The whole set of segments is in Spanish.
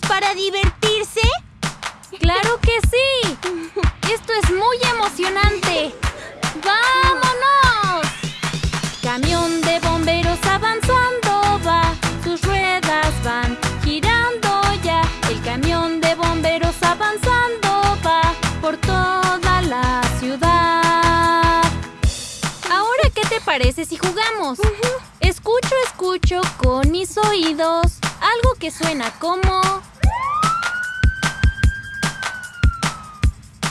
para divertirse? ¡Claro que sí! ¡Esto es muy emocionante! ¡Vámonos! Camión de bomberos avanzando va, sus ruedas van girando ya. El camión de bomberos avanzando va por toda la ciudad. Ahora, ¿qué te parece si jugamos? Escucho, escucho con mis oídos algo que suena como...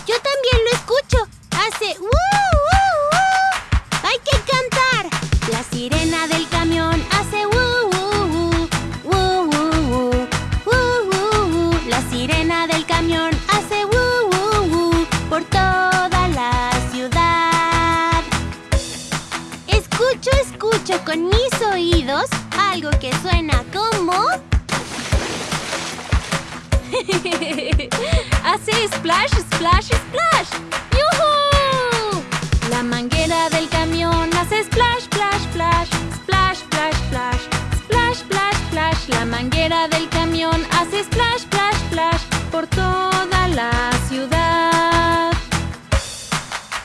Yo también lo escucho. Hace ¡uh, uh, uh! ¡Hay que cantar! La sirena del camión hace Escucho, con mis oídos algo que suena como... Hace splash, splash, splash. ¡Yuhu! La manguera del camión hace splash, splash, splash. Splash, splash, splash. Splash, splash, splash. La manguera del camión hace splash, splash, splash. Por toda la ciudad.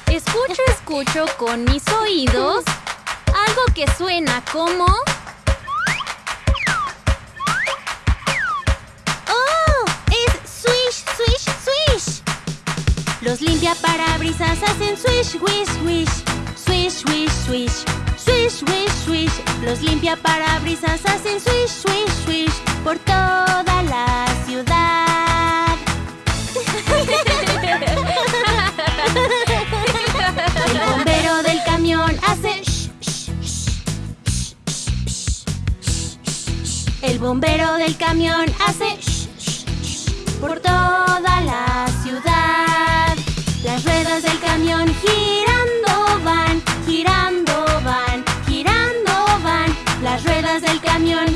Escucho, escucho con mis oídos algo que suena como... ¡Oh! ¡Es swish, swish, swish! Los limpiaparabrisas hacen swish, wish, wish. Swish, wish, swish. Swish, wish, swish. Los limpiaparabrisas hacen swish, swish, swish. Por toda la ciudad. Bombero del camión hace sh, sh, sh, por toda la ciudad. Las ruedas del camión girando van, girando van, girando van. Las ruedas del camión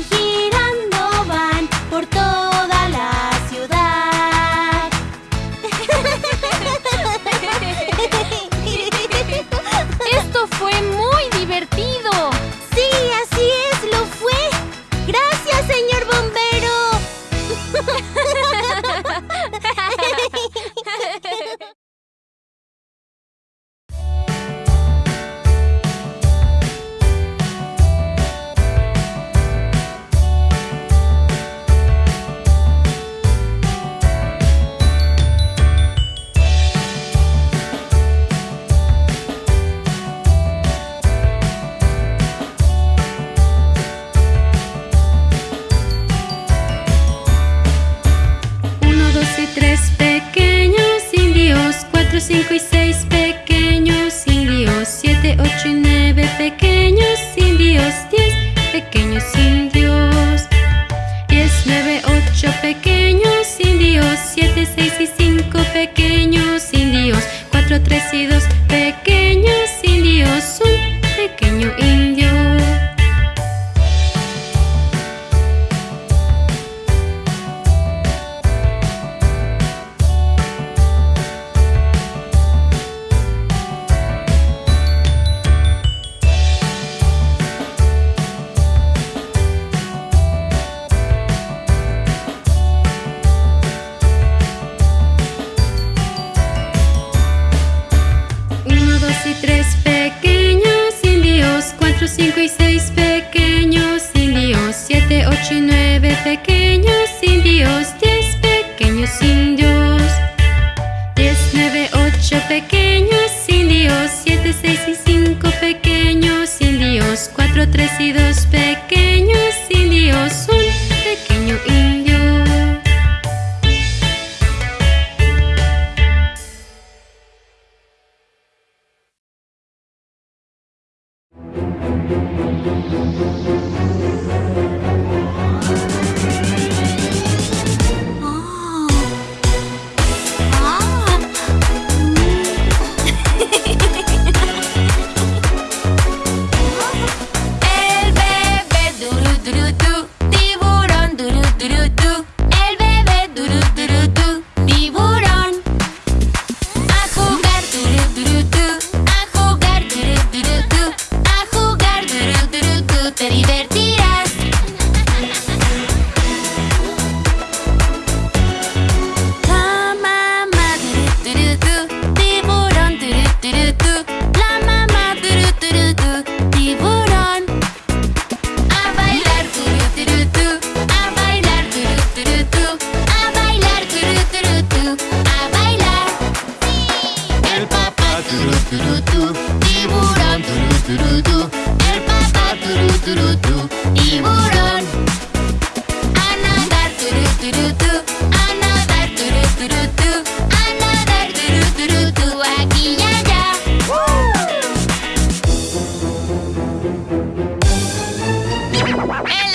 Ela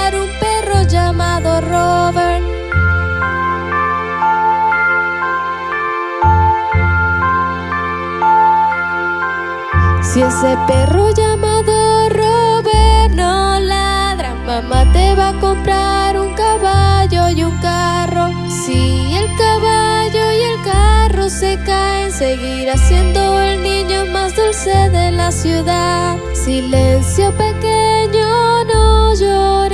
llamado Robert. Si ese perro llamado Robert no ladra, mamá te va a comprar un caballo y un carro. Si el caballo y el carro se caen, seguirá siendo el niño más dulce de la ciudad. Silencio pequeño, no llores.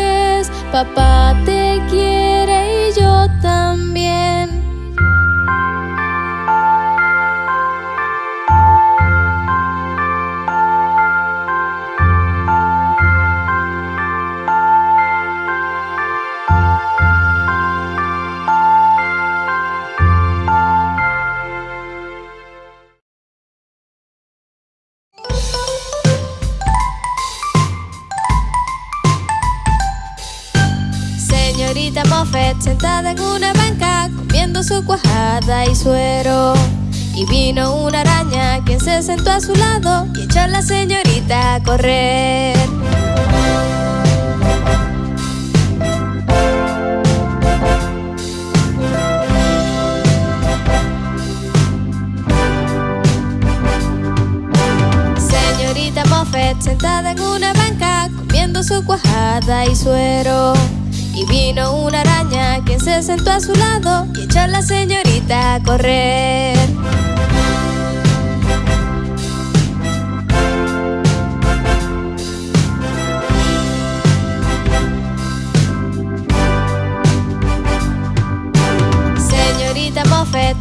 papá te sentó a su lado y echó a la señorita a correr. Señorita Moffett sentada en una banca comiendo su cuajada y suero. Y vino una araña quien se sentó a su lado y echó a la señorita a correr.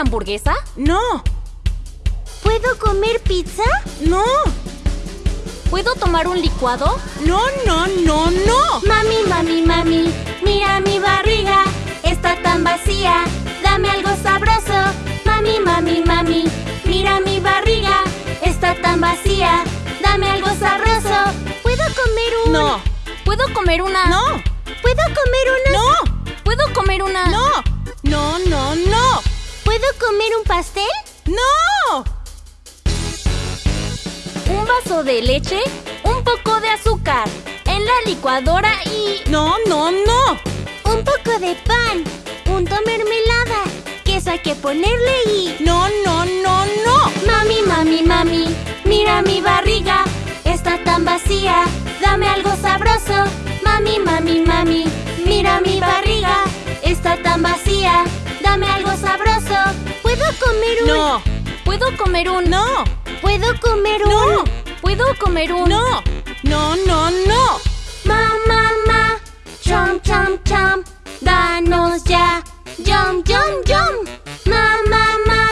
hamburguesa? No. ¿Puedo comer pizza? No. ¿Puedo tomar un licuado? No, no, no, no. Mami, mami, mami, mira mi barriga. Está tan vacía. Dame algo sabroso. Mami, mami, mami, mira mi barriga. Está tan vacía. Dame algo sabroso. ¿Puedo comer un...? No. ¿Puedo comer una...? No. ¿Puedo comer una...? No. ¿Puedo comer una...? No, no, no, no. ¿Puedo comer un pastel? ¡No! Un vaso de leche, un poco de azúcar, en la licuadora y... No, no, no. Un poco de pan, punto mermelada, queso hay que ponerle y... No, no, no, no. Mami, mami, mami, mira mi barriga, está tan vacía, dame algo sabroso. Mami, mami, mami, Mira mi barriga, está tan vacía. Dame algo sabroso. ¿Puedo comer un...? No. ¿Puedo comer un...? No. ¿Puedo comer un...? No. ¿Puedo comer un...? No. No, no, no. Mamá, ma, chom, chom, chom, danos ya. Yum, yum, yum. Mamá, ma,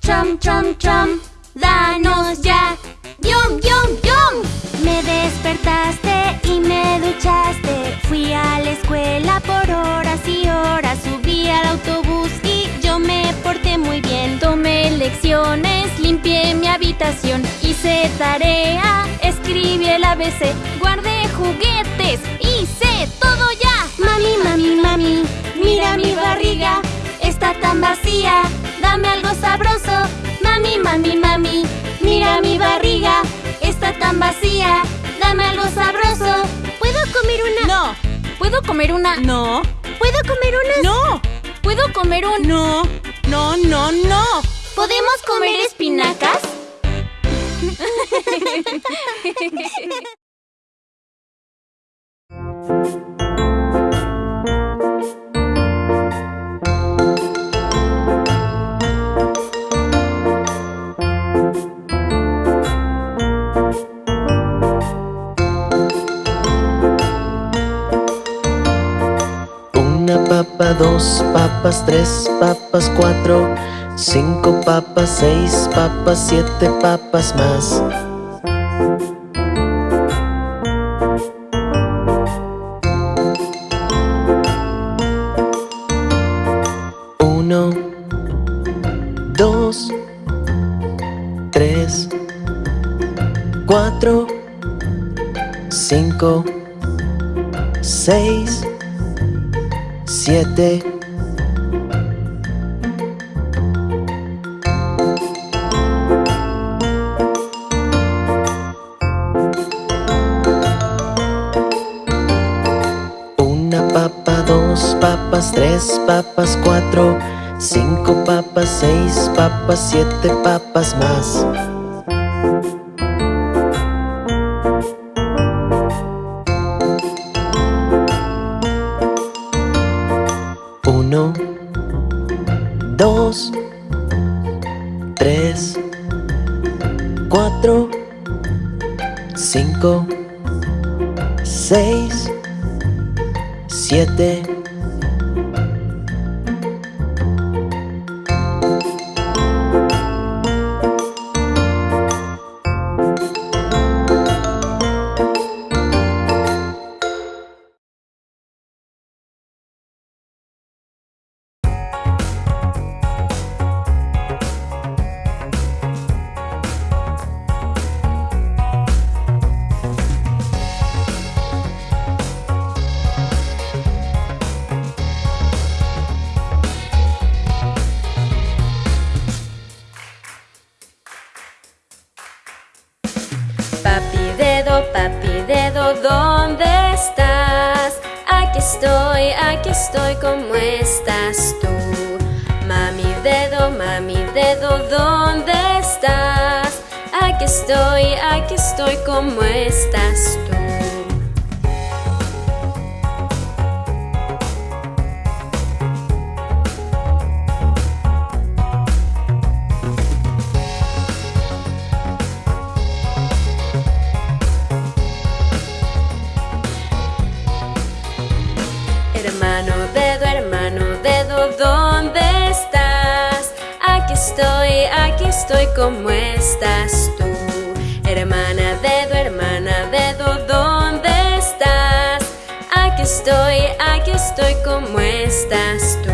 chom, chom, chom, danos ya. Yum, yum, yum. Me despertaste y me duchaste. Fui a la escuela por horas y horas. Al autobús y yo me porté muy bien. Tomé lecciones, limpié mi habitación, hice tarea, escribí el ABC, guardé juguetes, hice todo ya. Mami, mami, mami, mira mi barriga, está tan vacía. Dame algo sabroso. Mami, mami, mami, mira mi barriga, está tan vacía. Dame algo sabroso. ¿Puedo comer una? No. ¿Puedo comer una? No, ¿Puedo comer una? no, ¿Puedo comer un... no, no, no, no. ¿Podemos comer espinacas? Papa, dos papas, tres papas, cuatro, cinco papas, seis papas, siete papas más. Uno, dos, tres, cuatro, cinco, seis, siete. Una papa, dos papas, tres papas, cuatro, cinco papas, seis papas, siete papas más. Estoy, ¿cómo estás tú? Hermana dedo, hermana dedo, ¿dónde estás? Aquí estoy, aquí estoy, ¿cómo estás tú?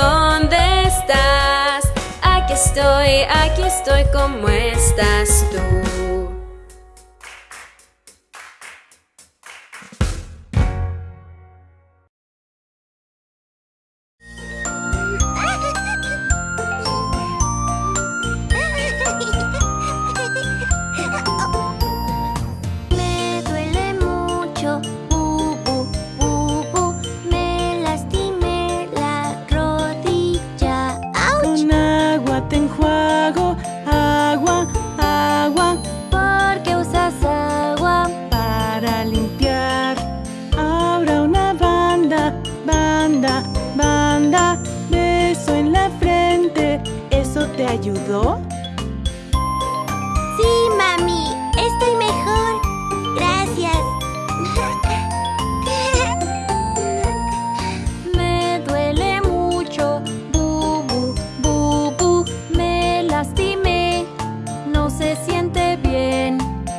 ¿Dónde estás? Aquí estoy, aquí estoy, ¿cómo estás tú?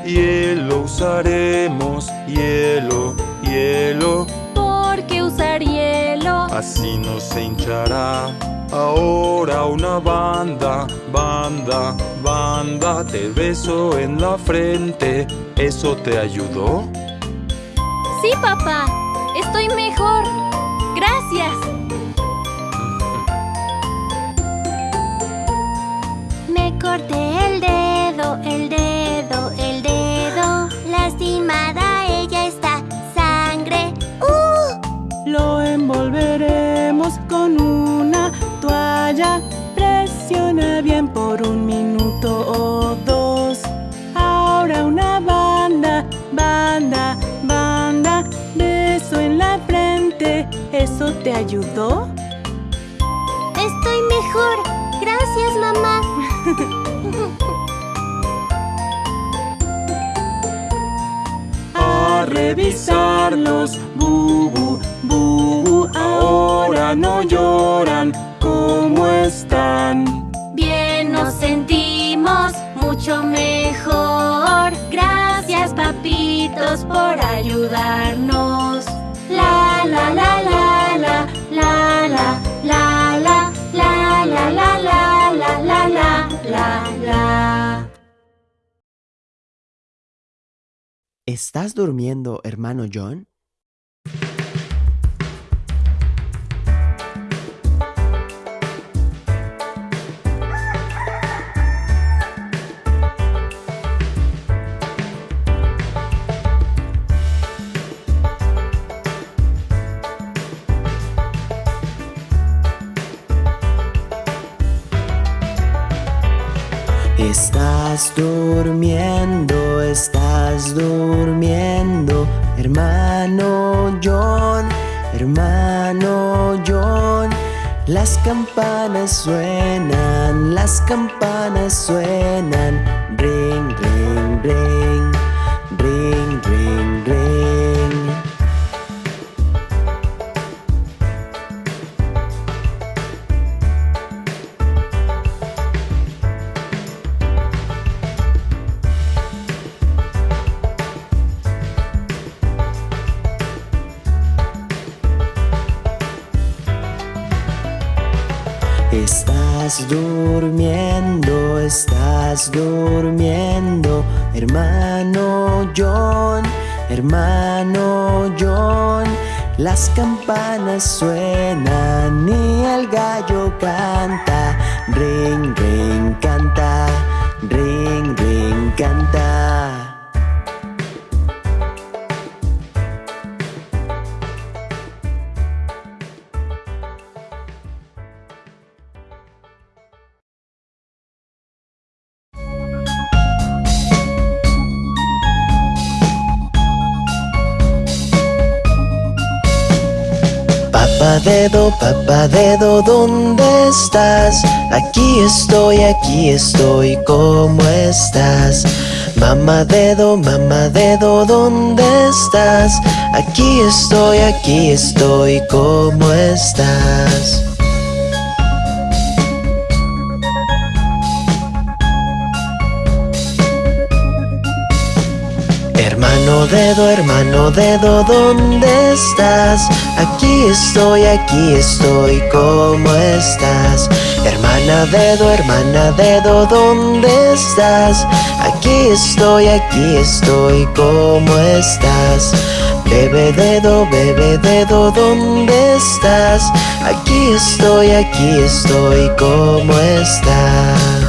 Hielo usaremos, hielo, hielo, ¿Por qué usar hielo? así no se hinchará. Ahora una banda, banda, banda, te beso en la frente. ¿Eso te ayudó? Sí, papá, estoy mejor. Gracias. Me corté el dedo, Presiona bien por un minuto o dos. Ahora una banda, banda, banda. Beso en la frente. ¿Eso te ayudó? Estoy mejor. Gracias, mamá. A revisarlos, bubu, bubu. Ahora no lloran. ¿Cómo están? Bien nos sentimos mucho mejor. Gracias, papitos, por ayudarnos. La la la la la la la la la la la la la la la la la la. ¿Estás durmiendo, hermano John? Estás durmiendo, estás durmiendo, hermano John, hermano John. Las campanas suenan, las campanas suenan, ring, ring, ring, ring, ring. Estás durmiendo, hermano John, hermano John. Las campanas suenan y el gallo canta, ring, ring, canta, ring, ring, canta. Dedo, papá dedo, ¿dónde estás? Aquí estoy, aquí estoy, ¿cómo estás? Mamá dedo, mamá dedo, ¿dónde estás? Aquí estoy, aquí estoy, ¿cómo estás? Hermano dedo, hermano dedo, ¿dónde estás? Aquí estoy, aquí estoy, ¿cómo estás? Hermana dedo, hermana dedo, ¿dónde estás? Aquí estoy, aquí estoy, ¿cómo estás? Bebe dedo, bebe dedo, ¿dónde estás? Aquí estoy, aquí estoy, ¿cómo estás?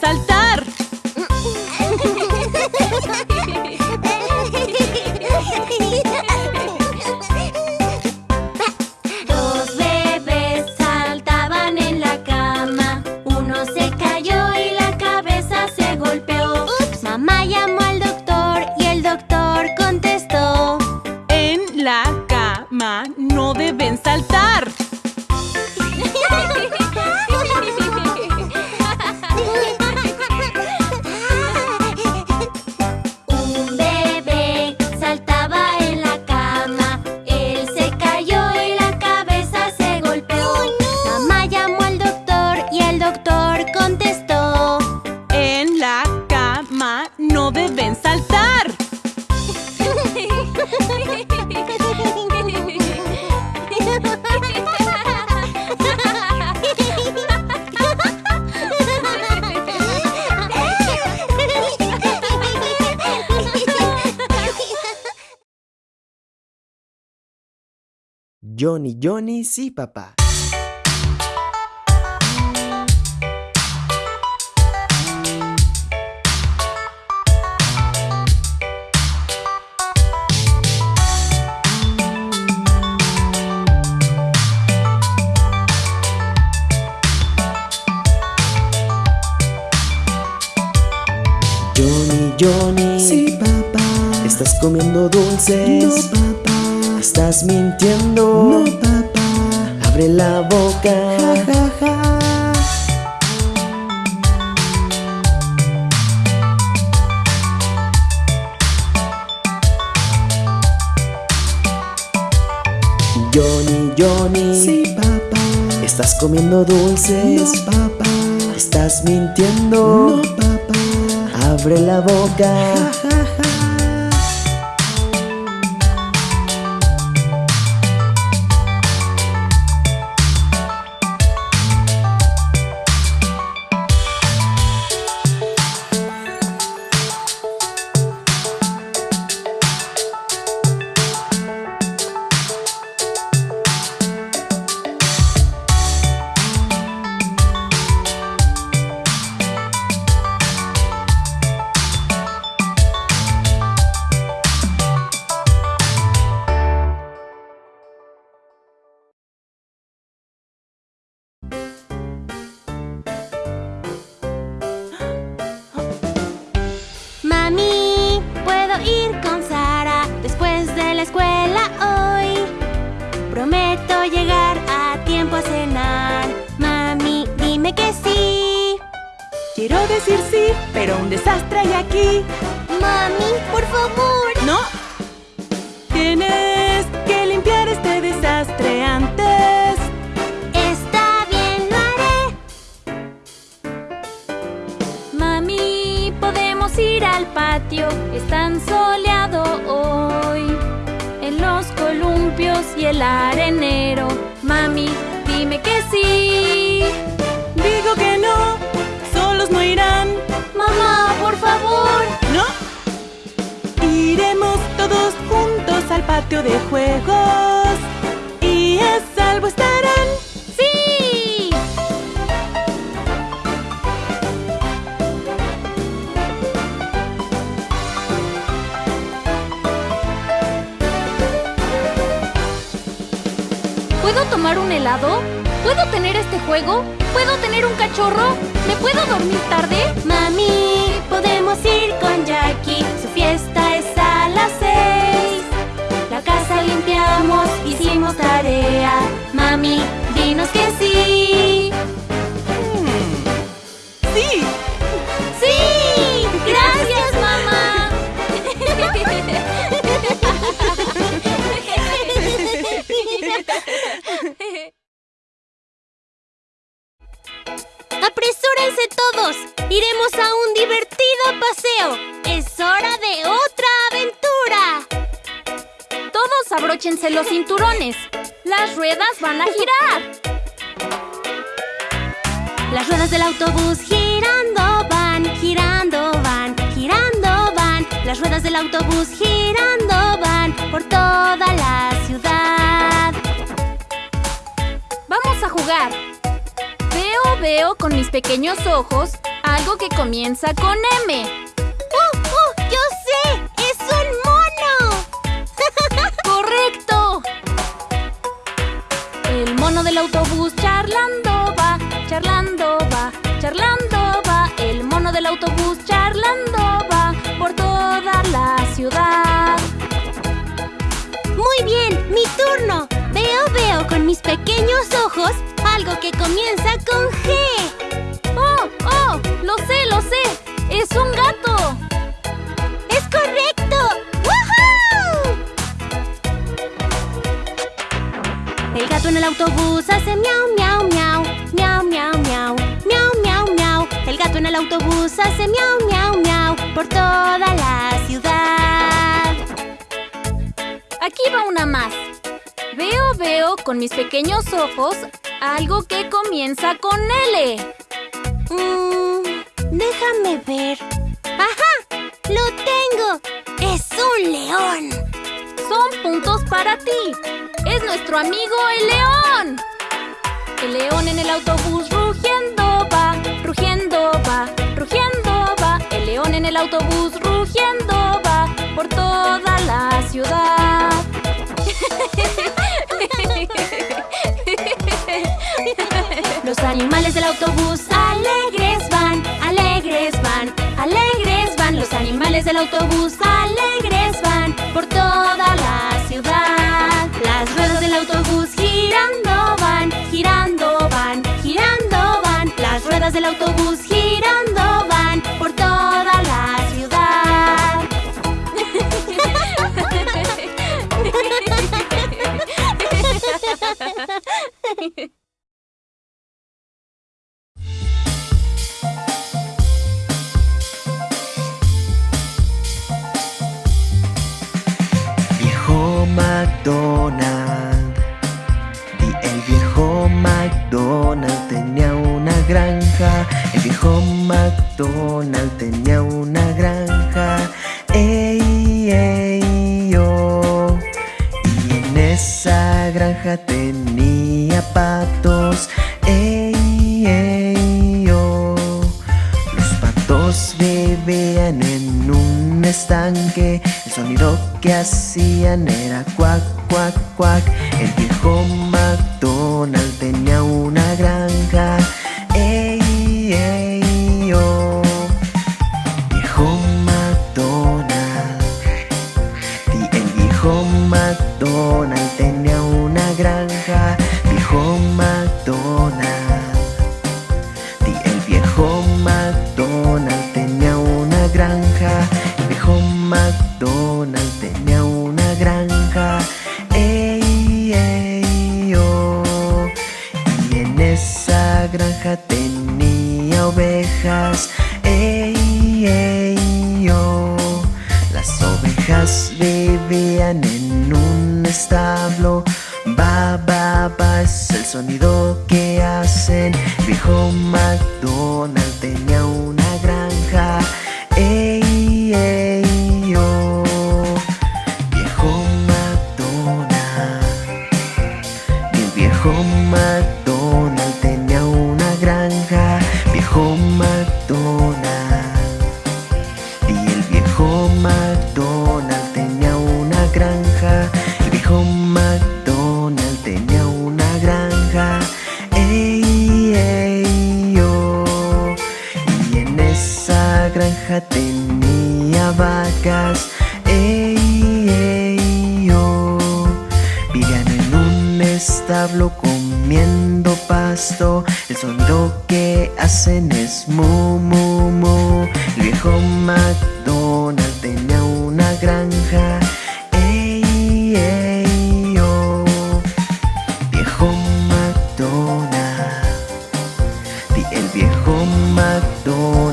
saltar. sí, papá. Johnny, Johnny. Sí, papá. Estás comiendo dulces. Papá. Estás mintiendo. No, papá. Abre la boca. ¿Puedo tomar un helado? ¿Puedo tener este juego? ¿Puedo tener un cachorro? ¿Me puedo dormir tarde? Mami, podemos ir con Jackie. Su fiesta es a las seis. La casa limpiamos, hicimos tarea. Mami, dinos que sí. Las ruedas van a girar. Las ruedas del autobús girando van, girando van, girando van. Las ruedas del autobús girando van por toda la ciudad. Vamos a jugar. Veo, veo con mis pequeños ojos algo que comienza con M. El mono del autobús charlando va, charlando va, charlando va. El mono del autobús charlando va por toda la ciudad. Muy bien, mi turno. Veo, veo con mis pequeños ojos algo que comienza con G. ¡Oh, oh! ¡Lo sé, lo sé! ¡Es un gato! El gato en el autobús hace miau, miau, miau, miau, miau, miau, miau, miau, miau. El gato en el autobús hace miau, miau, miau por toda la ciudad. Aquí va una más. Veo, veo con mis pequeños ojos algo que comienza con L. Mm, déjame ver. ¡Ajá! ¡Lo tengo! ¡Es un león! Son puntos para ti. Es nuestro amigo el león. El león en el autobús rugiendo va, rugiendo va, rugiendo va. El león en el autobús rugiendo va por toda la ciudad. Los animales del autobús alegres van, alegres van, alegres van. Los animales del autobús alegres McDonald tenía una granja. Ey, ey, yo. Y en esa granja tenía patos. Ey, ey, yo. Los patos vivían en un estanque. El sonido que hacían era cuac, cuac, cuac. El viejo McDonald tenía una granja. Viejo McDonald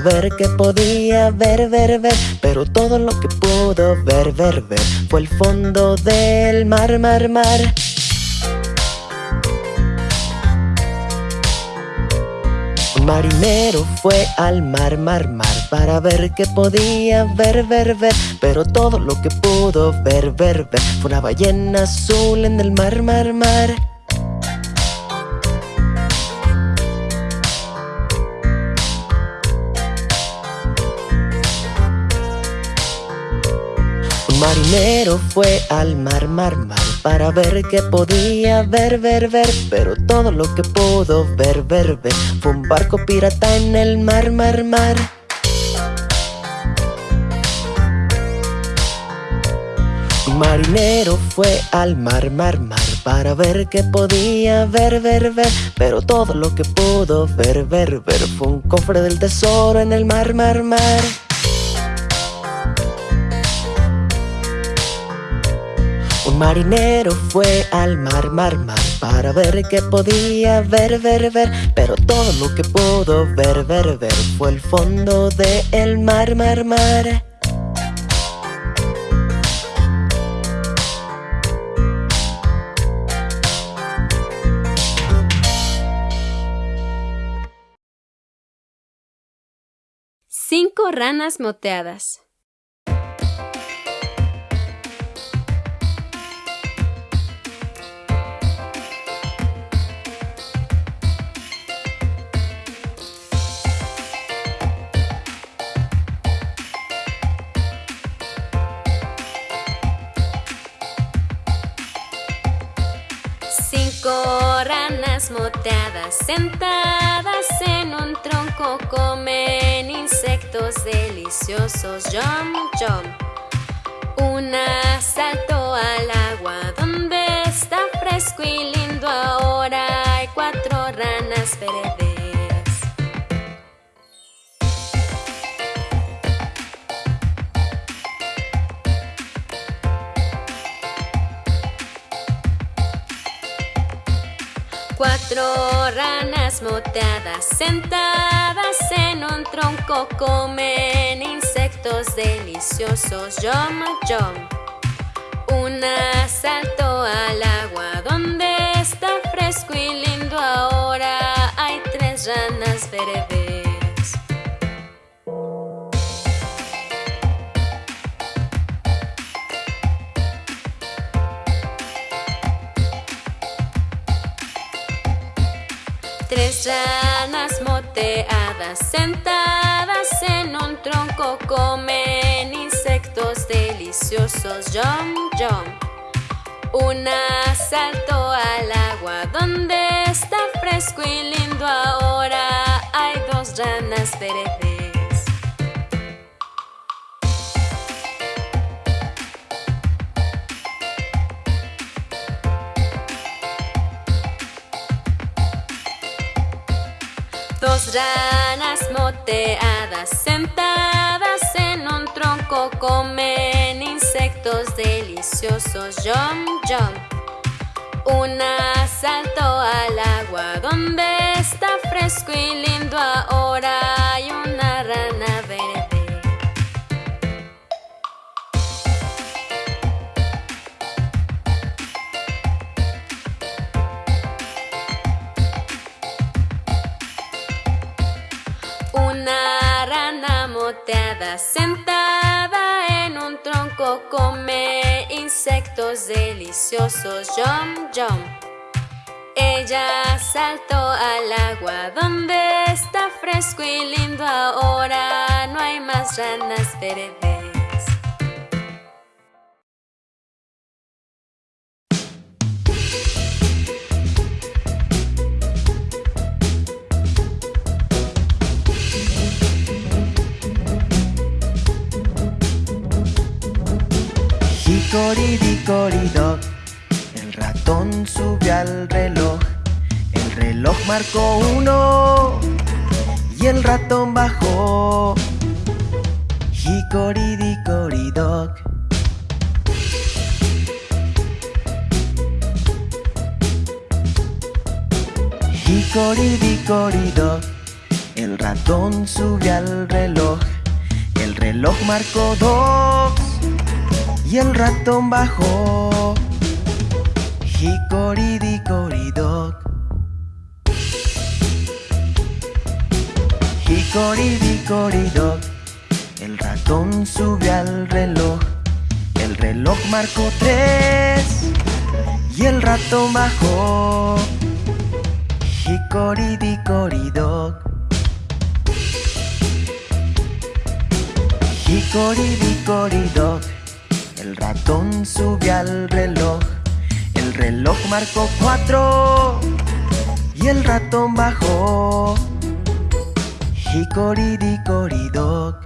ver qué podía ver, ver, ver Pero todo lo que pudo ver, ver, ver Fue el fondo del mar, mar, mar. Un marinero fue al mar, mar, mar Para ver qué podía ver, ver, ver Pero todo lo que pudo ver, ver, ver Fue una ballena azul en el mar, mar, mar marinero fue al mar, mar, mar Para ver qué podía ver, ver, ver Pero todo lo que pudo ver, ver, ver Fue un barco pirata en el mar, mar, mar. Marinero fue al mar, mar, mar Para ver qué podía ver, ver, ver Pero todo lo que pudo ver, ver, ver Fue un cofre del tesoro en el mar, mar, mar marinero fue al mar, mar, mar Para ver qué podía ver, ver, ver Pero todo lo que pudo ver, ver, ver Fue el fondo del mar, mar, mar Cinco ranas moteadas. Moteadas sentadas en un tronco comen insectos deliciosos. Jump, jump. Una saltó al agua donde está fresco y lindo. Cuatro ranas moteadas sentadas en un tronco comen insectos deliciosos. Yum, yum. Una saltó al agua donde está fresco y lindo. Ahora hay tres ranas verdes. Ranas moteadas sentadas en un tronco comen insectos deliciosos. Yum, yum. Una saltó al agua donde está fresco y lindo. Ahora hay dos ranas verdes. Ranas moteadas sentadas en un tronco comen insectos deliciosos. Yum, yum. Una saltó al agua donde está fresco y lindo. Ahora hay una sentada en un tronco come insectos deliciosos. Yum, yum. Ella saltó al agua donde está fresco y lindo ahora ranas verdes. Hickory-dickory-dock, el ratón subió al reloj. El reloj marcó uno y el ratón bajó. Hickory-dickory-dock. Hickory-dickory-dock, el ratón subió al reloj. El reloj marcó dos y el ratón bajó. Hickory-dickory-dock. Hickory-dickory-dock. El ratón subió al reloj. El reloj marcó tres y el ratón bajó. Hickory-dickory-dock. Hickory-dickory-dock. El ratón subió al reloj. El reloj marcó cuatro y el ratón bajó. Hickory-dickory-dock.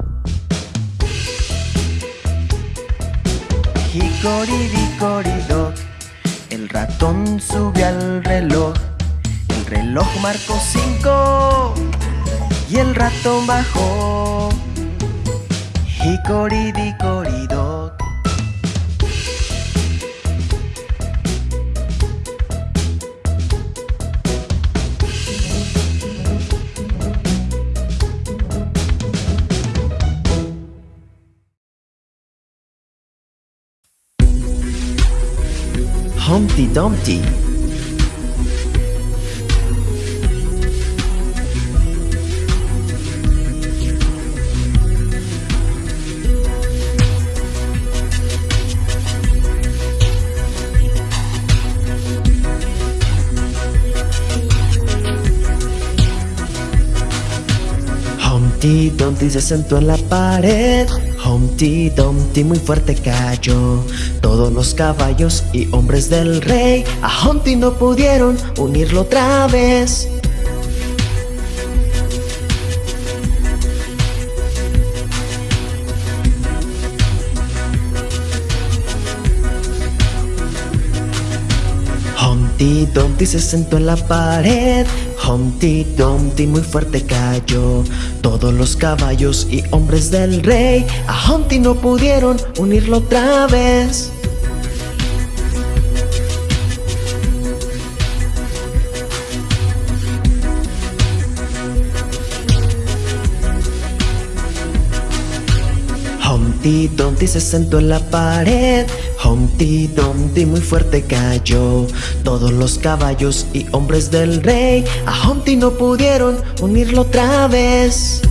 Hickory-dickory-dock. El ratón subió al reloj. El reloj marcó cinco y el ratón bajó. Hickory-dickory-dock. Dumpty. Humpty Dumpty se sentó en la pared. Humpty Dumpty muy fuerte cayó. Todos los caballos y hombres del rey a Humpty no pudieron unirlo otra vez. Humpty Dumpty se sentó en la pared. Humpty Dumpty muy fuerte cayó. Todos los caballos y hombres del rey a Humpty no pudieron unirlo otra vez. Humpty Dumpty se sentó en la pared. Humpty Dumpty muy fuerte cayó. Todos los caballos y hombres del rey a Humpty no pudieron unirlo otra vez.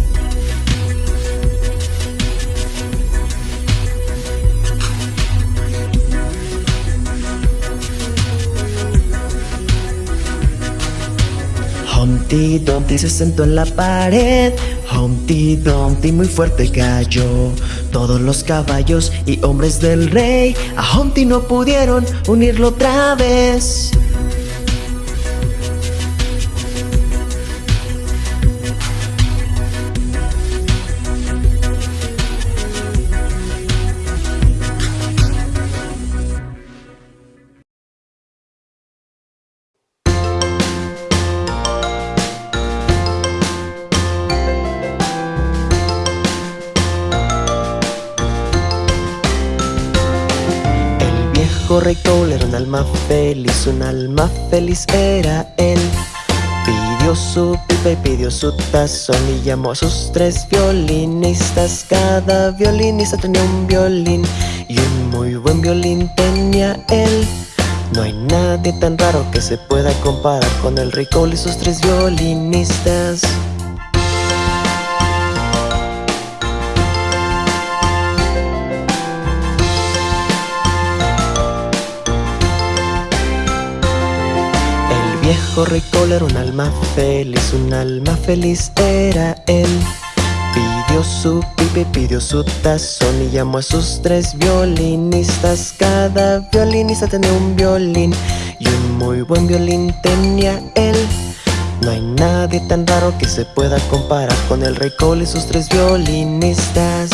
Humpty Dumpty se sentó en la pared. Humpty Dumpty muy fuerte cayó. Todos los caballos y hombres del rey a Humpty no pudieron unirlo otra vez. Alma feliz, un alma feliz era él. Pidió su pipa y pidió su tazón y llamó a sus tres violinistas. Cada violinista tenía un violín y un muy buen violín tenía él. No hay nadie tan raro que se pueda comparar con el rey Cole y sus tres violinistas. Cole era un alma feliz, un alma feliz era él. Pidió su Pipi pidió su tazón y llamó a sus tres violinistas. Cada violinista tenía un violín y un muy buen violín tenía él. No hay nadie tan raro que se pueda comparar con el rey Cole y sus tres violinistas.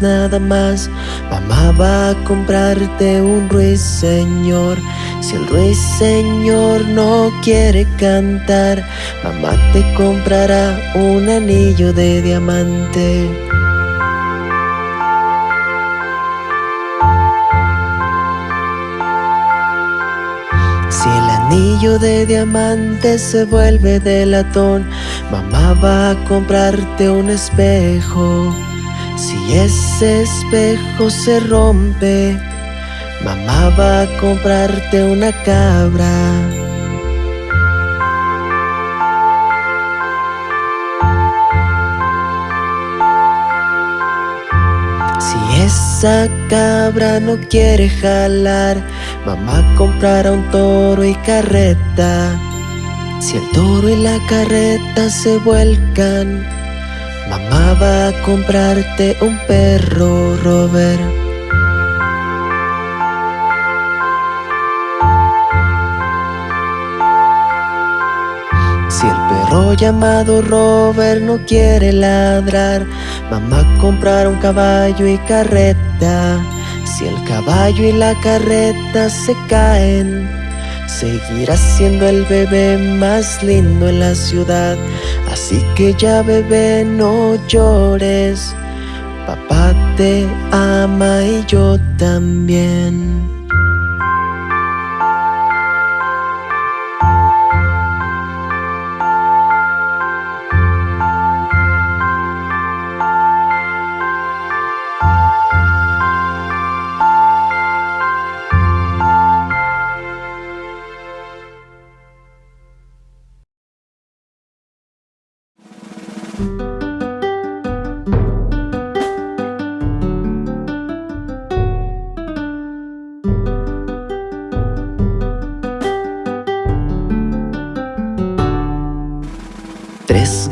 Nada más. Mamá va a comprarte un ruiseñor. Si el ruiseñor no quiere cantar Mamá te comprará un anillo de diamante. Si el anillo de diamante se vuelve de latón, mamá va a comprarte un espejo. Si ese espejo se rompe, mamá va a comprarte una cabra. Si esa cabra no quiere jalar, mamá comprará un toro y carreta. Si el toro y la carreta se vuelcan, mamá va a comprarte un perro, Robert. Si el perro llamado Robert no quiere ladrar, mamá comprará un caballo y carreta. Si el caballo y la carreta se caen, seguirá siendo el bebé más lindo en la ciudad. Así que ya bebé no llores, papá te ama y yo también.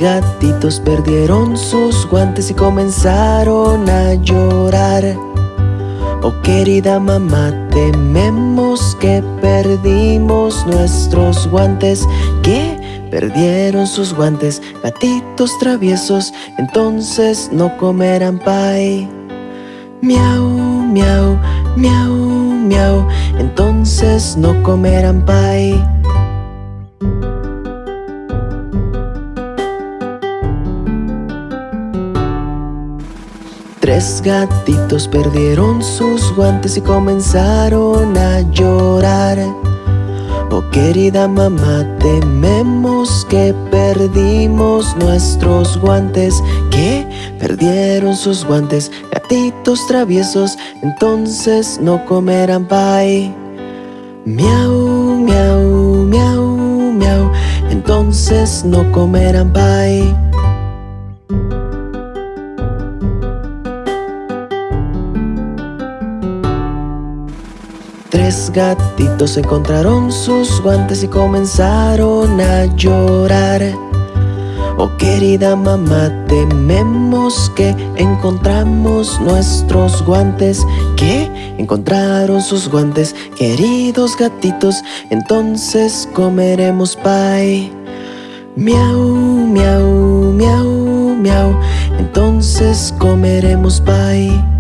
Gatitos perdieron sus guantes y comenzaron a llorar. Oh querida mamá, tememos que perdimos nuestros guantes. ¿Qué? Perdieron sus guantes, gatitos traviesos, entonces no comerán pie. Miau, miau, miau, miau, entonces no comerán pie. Tres gatitos perdieron sus guantes y comenzaron a llorar. Oh querida mamá, tememos que perdimos nuestros guantes. ¿Qué? Perdieron sus guantes, gatitos traviesos, entonces no comerán pie. Miau, miau, miau, miau, entonces no comerán pie. Gatitos encontraron sus guantes y comenzaron a llorar. Oh querida mamá, tememos que encontramos nuestros guantes. ¿Qué? Encontraron sus guantes, queridos gatitos, entonces comeremos pie. Miau, miau, miau, miau, entonces comeremos pie.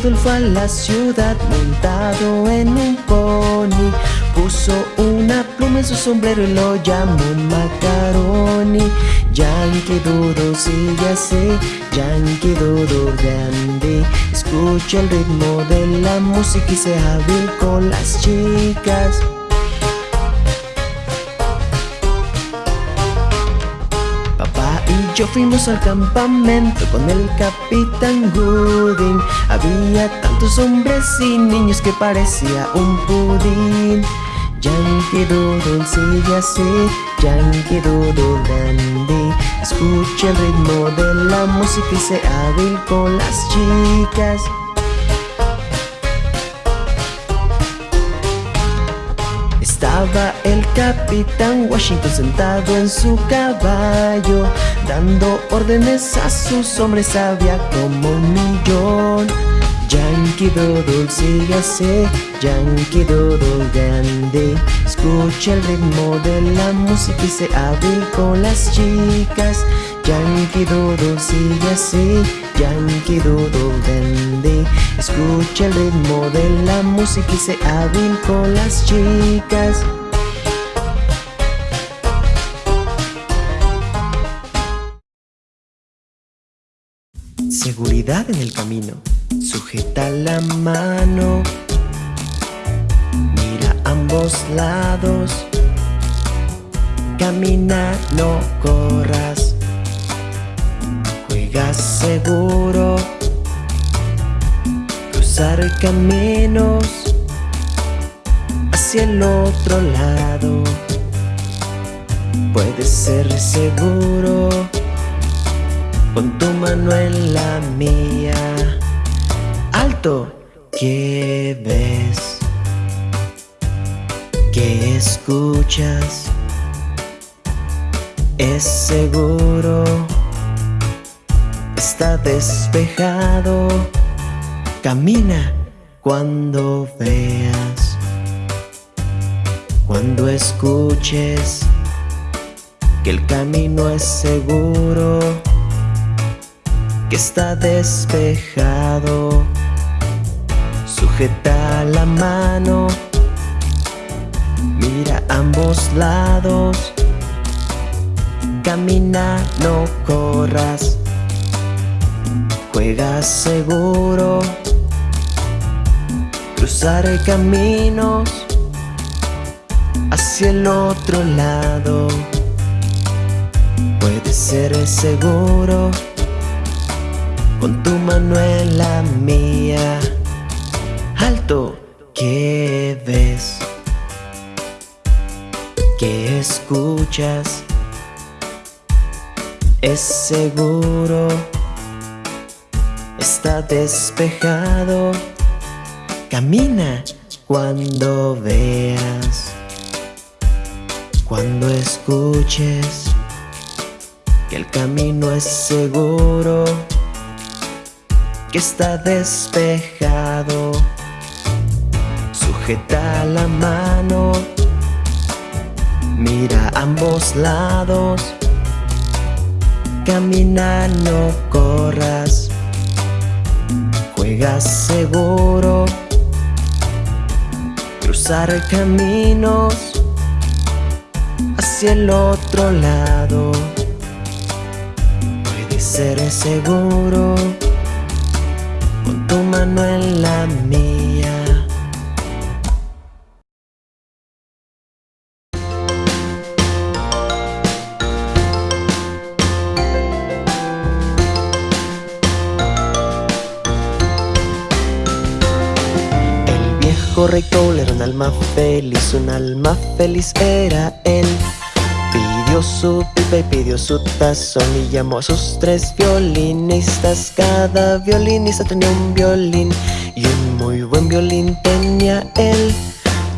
Fue a la ciudad montado en un pony. Puso una pluma en su sombrero y lo llamó macaroni. Yankee Doodle sigue así, Yankee Doodle grande. Escucha el ritmo de la música y se hábil con las chicas yo fuimos al campamento con el capitán Gooding. Había tantos hombres y niños que parecía un pudín. Yankee Doodle sigue así, Yankee Doodle dandy Escucha el ritmo de la música y se hábil con las chicas. Estaba el capitán Washington sentado en su caballo Dando órdenes a sus hombres había como un millón. Yankee Doodle sigue así, Yankee Doodle grande. Escucha el ritmo de la música y se hábil con las chicas. Yankee Doodle sigue así, Yankee Doodle Dandy Escucha el ritmo de la música y se hábil con las chicas Seguridad en el camino. Sujeta la mano. Mira ambos lados. Camina, no corras. Juega seguro. Cruzar caminos Hacia el otro lado. Puede ser seguro Con tu mano en la mía Alto ¿Qué ves? ¿Qué escuchas? Es seguro Está despejado Camina cuando veas Cuando escuches Que el camino es seguro Que está despejado. Sujeta la mano Mira ambos lados. Camina, no corras Juega seguro. Cruzar caminos Hacia el otro lado. Puede ser seguro Con tu mano en la mía. Alto, ¿qué ves? ¿Qué escuchas? Es seguro Está despejado Camina cuando veas. Cuando escuches Que el camino es seguro Que está despejado. Sujeta la mano Mira ambos lados. Camina, no corras Juega seguro. Cruzar caminos Hacia el otro lado. Puede ser seguro Con tu mano en la mía El viejo rey Cole era un alma feliz, un alma feliz era él. Pidió su pipa y pidió su tazón y llamó a sus tres violinistas. Cada violinista tenía un violín y un muy buen violín tenía él.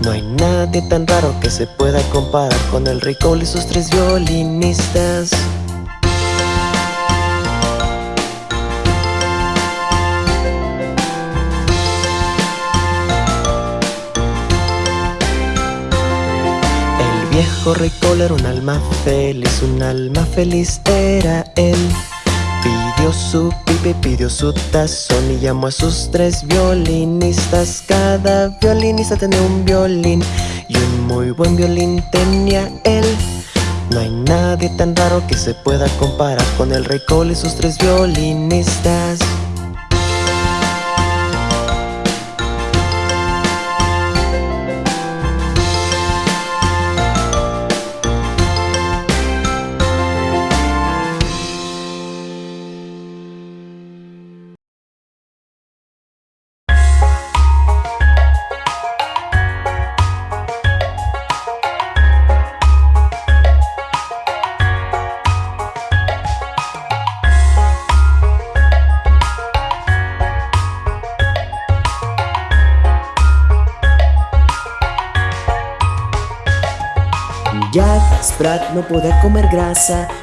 No hay nadie tan raro que se pueda comparar con el Cole y sus tres violinistas. Viejo rey Cole era un alma feliz, un alma feliz era él. Pidió su pipe, pidió su tazón y llamó a sus tres violinistas. Cada violinista tenía un violín y un muy buen violín tenía él. No hay nadie tan raro que se pueda comparar con el rey Cole y sus tres violinistas.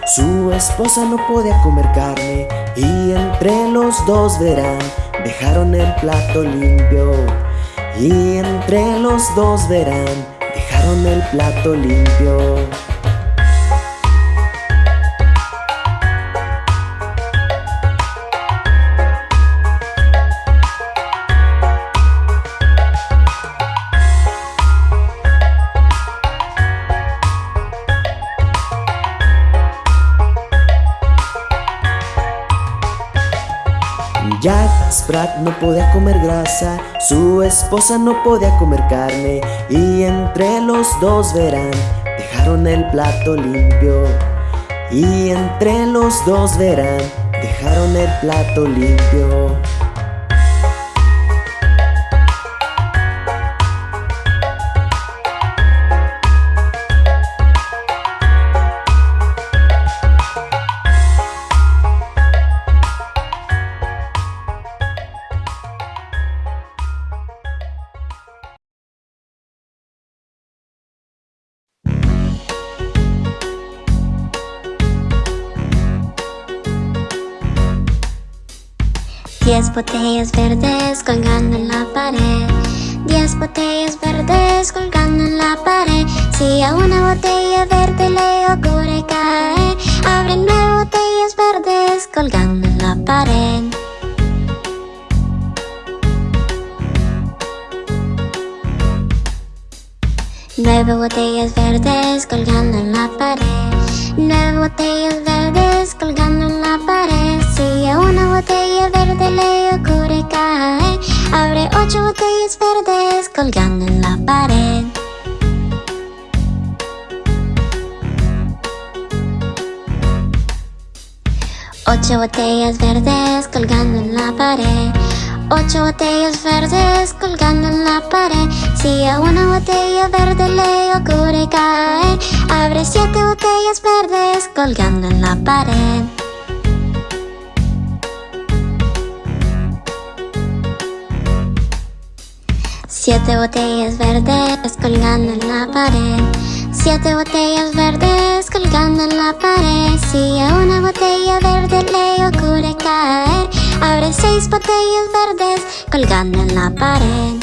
Su esposa no podía comer carne y entre los dos verán, dejaron el plato limpio. Y entre los dos verán, dejaron el plato limpio. Sprat no podía comer grasa, su esposa no podía comer carne y entre los dos verán, dejaron el plato limpio. Y entre los dos verán, dejaron el plato limpio. Botellas verdes colgando en la pared. Diez botellas verdes colgando en la pared. Si a una botella verde le ocurre caer Abre nueve botellas verdes colgando en la pared. Nueve botellas verdes colgando en la pared Nueve botellas verdes colgando en la pared. Si a una botella verde le ocurre caer Abre ocho botellas verdes colgando en la pared. Ocho botellas verdes colgando en la pared Ocho botellas verdes colgando en la pared. Si a una botella verde le ocurre caer Abre siete botellas verdes colgando en la pared. Siete botellas verdes colgando en la pared. Siete botellas verdes colgando en la pared. Si a una botella verde le ocurre caer Abre seis botellas verdes colgando en la pared.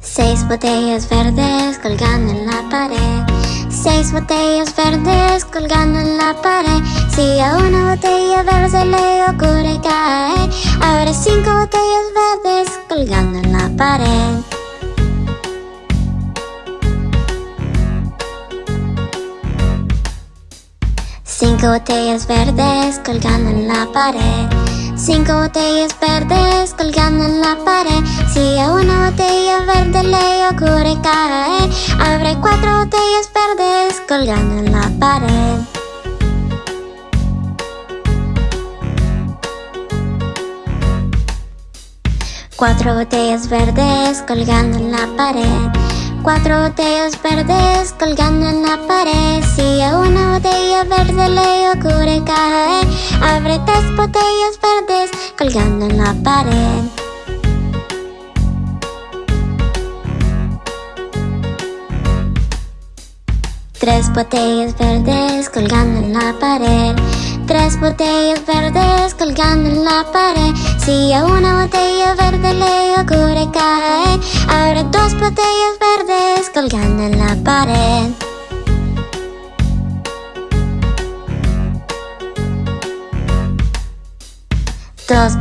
Seis botellas verdes colgando en la pared. Seis botellas verdes colgando en la pared. Si a una botella verde le ocurre caer Abre cinco botellas verdes colgando en la pared Cinco botellas verdes colgando en la pared. Cinco botellas verdes colgando en la pared. Si a una botella verde le ocurre caer Abre cuatro botellas verdes colgando en la pared. Cuatro botellas verdes colgando en la pared Cuatro botellas verdes colgando en la pared. Si a una botella verde le ocurre caer Abre tres botellas verdes colgando en la pared. Tres botellas verdes colgando en la pared. Tres botellas verdes colgando en la pared. Si a una botella verde le ocurre caer Abre dos botellas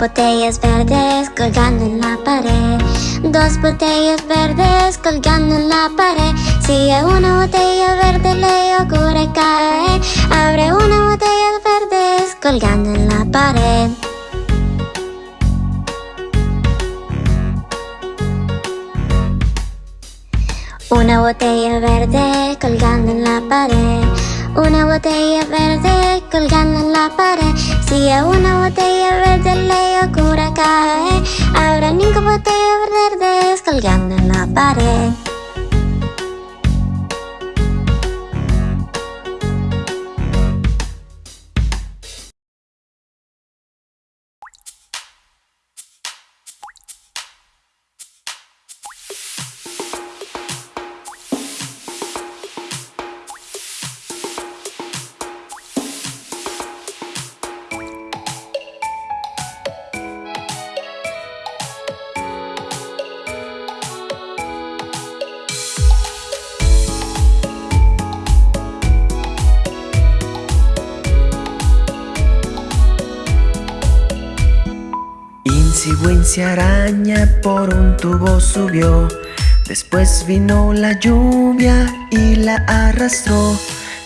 botellas verdes colgando en la pared. Dos botellas verdes colgando en la pared. Si a una botella verde le ocurre caer, abre una botella verdes colgando en la pared. Una botella verde colgando en la pared. Una botella verde colgando en la pared. Si a una botella verde le ocurre caer, habrá ninguna botella verdes colgando en la pared. Araña por un tubo subió. Después vino la lluvia y la arrastró.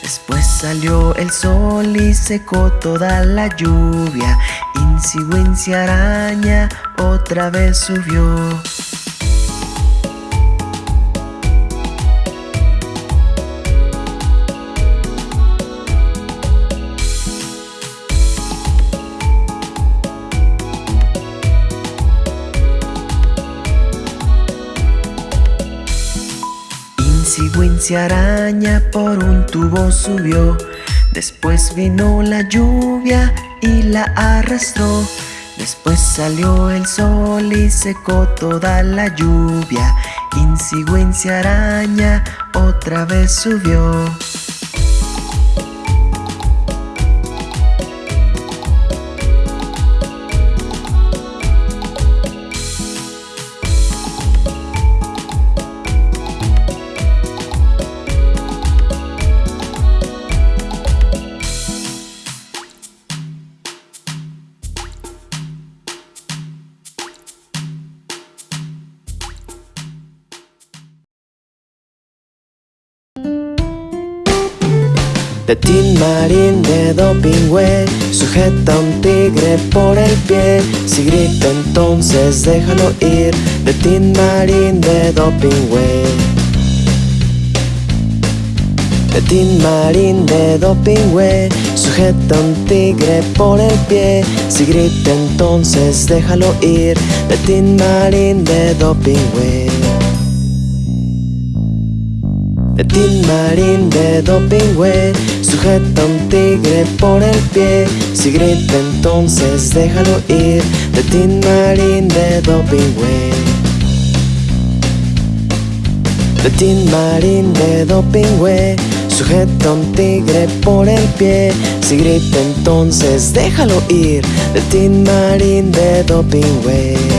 Después salió el sol y secó toda la lluvia. Wincy araña otra vez subió. Araña por un tubo subió. Después vino la lluvia y la arrastró. Después salió el sol y secó toda la lluvia. Wincy araña otra vez subió. De Tin Marín de Dopingüe Sujeta un tigre por el pie. Si grita entonces déjalo ir De Tin Marín de Dopingüe De Tin Marín de Dopingüe Sujeta un tigre por el pie. Si grita entonces déjalo ir De Tin Marín de Dopingüe Tin Marín de Dopingüe Sujeta un tigre por el pie. Si grita entonces déjalo ir De Tin Marín de Dopingüe De Tin Marín de Dopingüe Sujeta un tigre por el pie. Si grita entonces déjalo ir De Tin Marín de Dopingüe